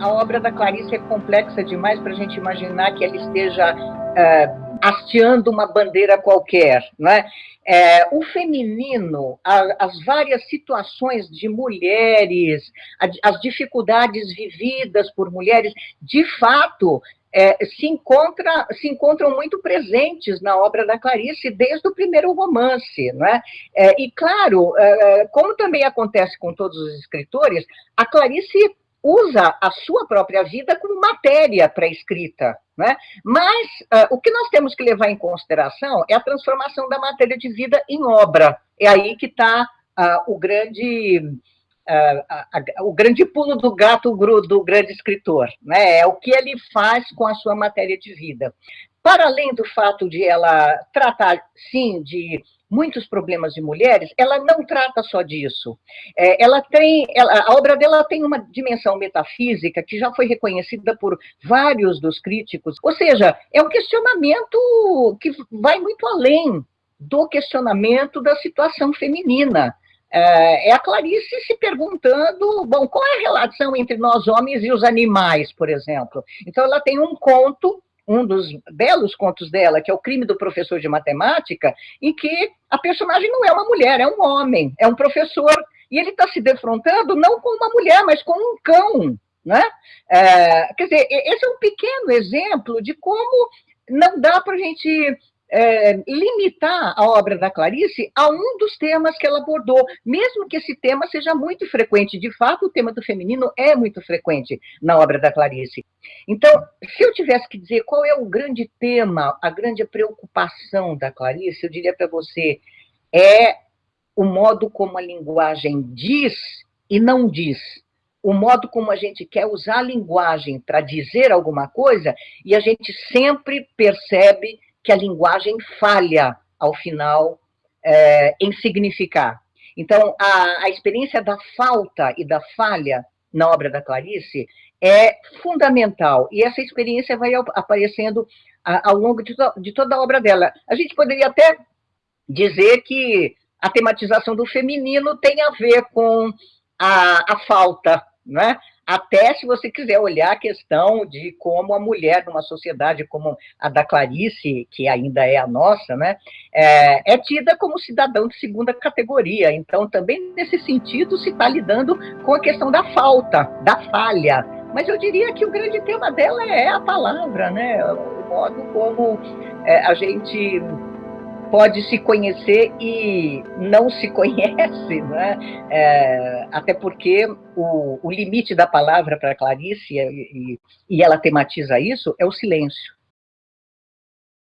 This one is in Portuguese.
a obra da Clarice é complexa demais para a gente imaginar que ela esteja uh, hasteando uma bandeira qualquer. Né? É, o feminino, a, as várias situações de mulheres, a, as dificuldades vividas por mulheres, de fato, é, se, encontra, se encontram muito presentes na obra da Clarice desde o primeiro romance. Né? É, e, claro, é, como também acontece com todos os escritores, a Clarice usa a sua própria vida como matéria para a escrita. Né? Mas uh, o que nós temos que levar em consideração é a transformação da matéria de vida em obra. É aí que está uh, o grande... Uh, o grande pulo do gato do grande escritor, né? é o que ele faz com a sua matéria de vida. Para além do fato de ela tratar, sim, de muitos problemas de mulheres, ela não trata só disso. É, ela tem, ela, a obra dela tem uma dimensão metafísica que já foi reconhecida por vários dos críticos, ou seja, é um questionamento que vai muito além do questionamento da situação feminina. É, é a Clarice se perguntando, bom, qual é a relação entre nós homens e os animais, por exemplo? Então, ela tem um conto um dos belos contos dela, que é o crime do professor de matemática, em que a personagem não é uma mulher, é um homem, é um professor, e ele está se defrontando não com uma mulher, mas com um cão. Né? É, quer dizer, esse é um pequeno exemplo de como não dá para a gente é, limitar a obra da Clarice a um dos temas que ela abordou, mesmo que esse tema seja muito frequente. De fato, o tema do feminino é muito frequente na obra da Clarice. Então, se eu tivesse que dizer qual é o grande tema, a grande preocupação da Clarice, eu diria para você, é o modo como a linguagem diz e não diz o modo como a gente quer usar a linguagem para dizer alguma coisa, e a gente sempre percebe que a linguagem falha, ao final, é, em significar. Então, a, a experiência da falta e da falha na obra da Clarice é fundamental, e essa experiência vai aparecendo ao longo de, to de toda a obra dela. A gente poderia até dizer que a tematização do feminino tem a ver com a, a falta, né? Até se você quiser olhar a questão de como a mulher numa sociedade como a da Clarice, que ainda é a nossa, né, é, é tida como cidadão de segunda categoria. Então, também nesse sentido, se está lidando com a questão da falta, da falha. Mas eu diria que o grande tema dela é a palavra, né, o modo como é, a gente pode se conhecer e não se conhece, né? É, até porque o, o, limite da palavra para Clarice, e, e ela tematiza isso, é o silêncio.